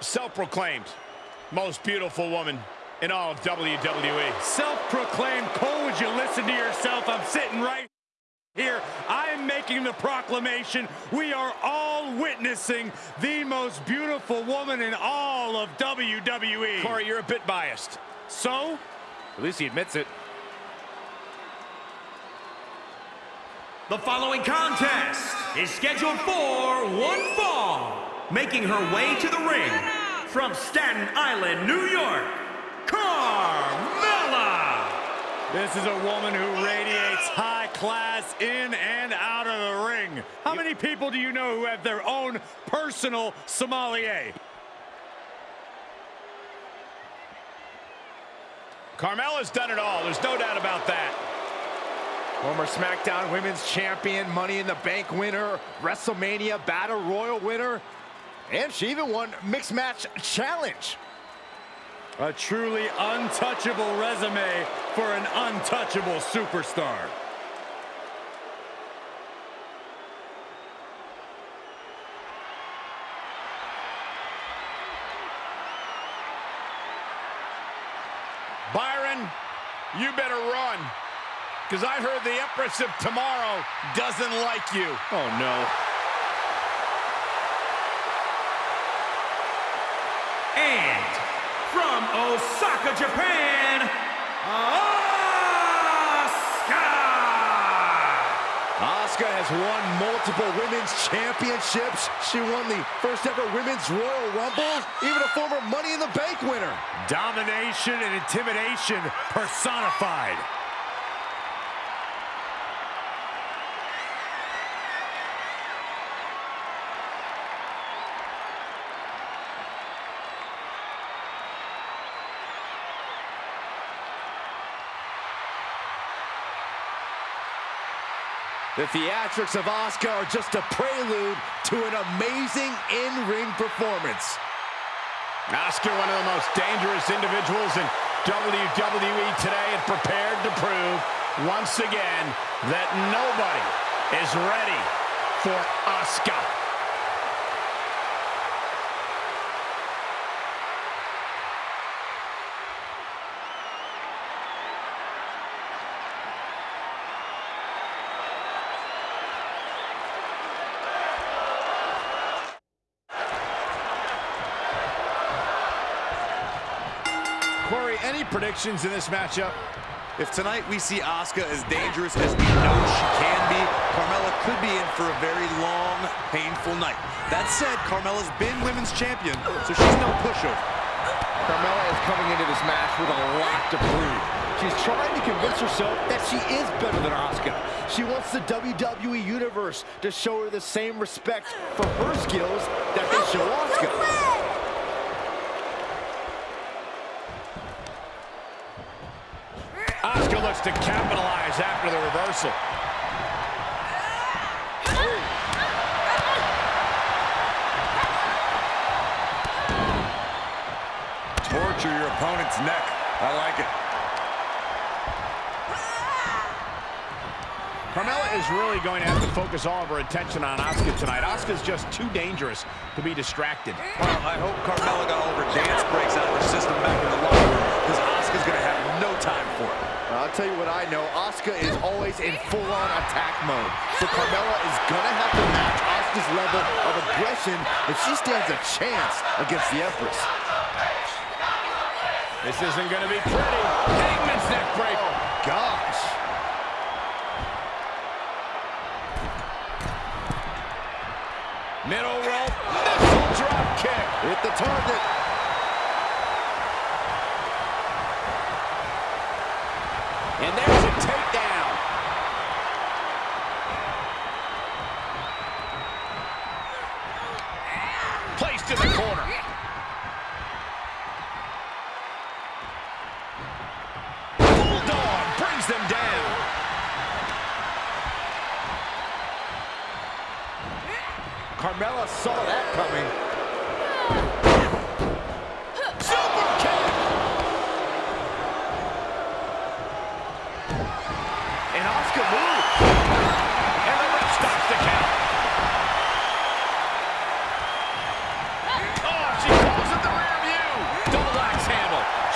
self-proclaimed most beautiful woman in all of WWE. Self-proclaimed. Cole, would you listen to yourself? I'm sitting right here. I'm making the proclamation. We are all witnessing the most beautiful woman in all of WWE. Corey, you're a bit biased. So? At least he admits it. The following contest is scheduled for one fall. Making her way to the ring from Staten Island, New York, Carmella! This is a woman who radiates high class in and out of the ring. How many people do you know who have their own personal sommelier? Carmella's done it all. There's no doubt about that. Former SmackDown Women's Champion, Money in the Bank winner, WrestleMania Battle Royal winner, and she even won Mixed Match Challenge. A truly untouchable resume for an untouchable superstar. Byron, you better run. Because I heard the Empress of Tomorrow doesn't like you. Oh, no. And from Osaka, Japan, Asuka! Asuka has won multiple women's championships. She won the first ever women's Royal Rumble, even a former Money in the Bank winner. Domination and intimidation personified. The theatrics of Asuka are just a prelude to an amazing in-ring performance. Asuka, one of the most dangerous individuals in WWE today and prepared to prove once again that nobody is ready for Asuka. Any predictions in this matchup? If tonight we see Asuka as dangerous as we know she can be, Carmella could be in for a very long, painful night. That said, Carmella's been women's champion, so she's no pushover. Carmella is coming into this match with a lot to prove. She's trying to convince herself that she is better than Asuka. She wants the WWE Universe to show her the same respect for her skills that they show Asuka. Asuka looks to capitalize after the reversal. Torture your opponent's neck. I like it. Carmella is really going to have to focus all of her attention on Asuka tonight. Asuka's just too dangerous to be distracted. Well, I hope Carmella got all of her dance breaks out of her system back in the locker room, because Asuka's going to have no time for it. I'll tell you what I know. Asuka is always in full-on attack mode. So Carmella is going to have to match Asuka's level of aggression if she stands a chance against the Empress. This isn't going to be pretty. Hangman's neck break. Oh, gosh. Middle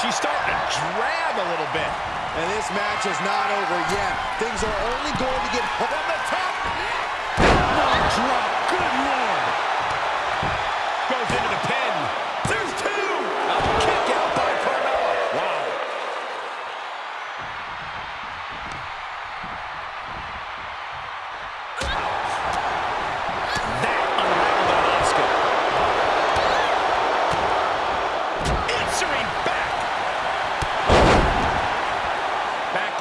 She's starting to drag a little bit. And this match is not over yet. Things are only going to get from the top. Drop. Good lord.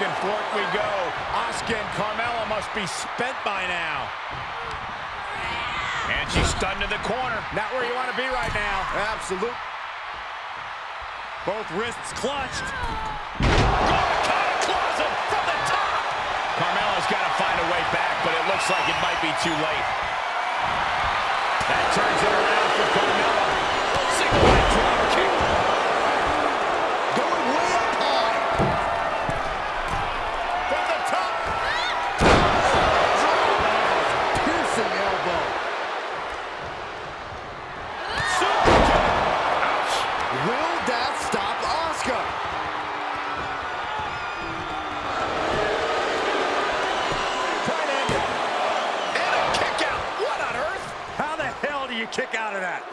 Back and forth we go. Asuka and Carmella must be spent by now. And she's stunned in the corner. Not where you want to be right now. Absolute. Both wrists clutched. Closet from the top. Carmella's got to find a way back, but it looks like it might be too late. That turns it around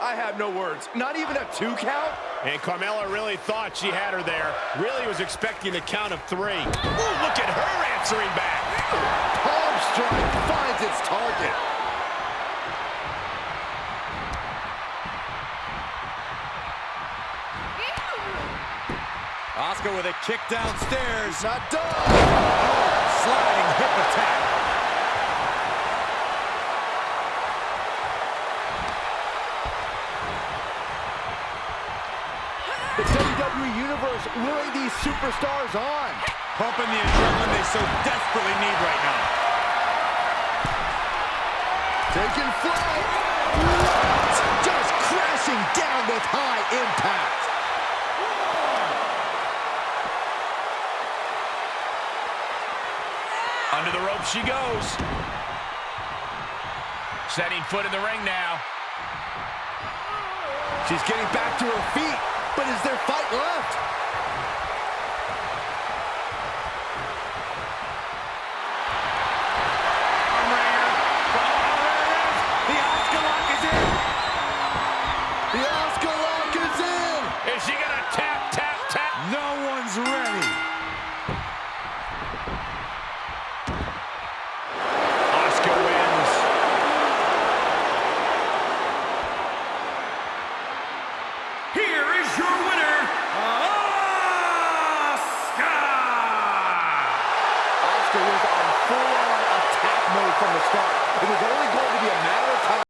I have no words. Not even a two count? And Carmella really thought she had her there. Really was expecting the count of three. Ooh, look at her answering back. Palm strike finds its target. Asuka with a kick downstairs. Not done. Sliding hip attack. The WWE Universe willing these superstars on. Pumping the adrenaline they so desperately need right now. Taking flight. What? Just crashing down with high impact. Under the rope she goes. Setting foot in the ring now. She's getting back to her feet, but is there fight left?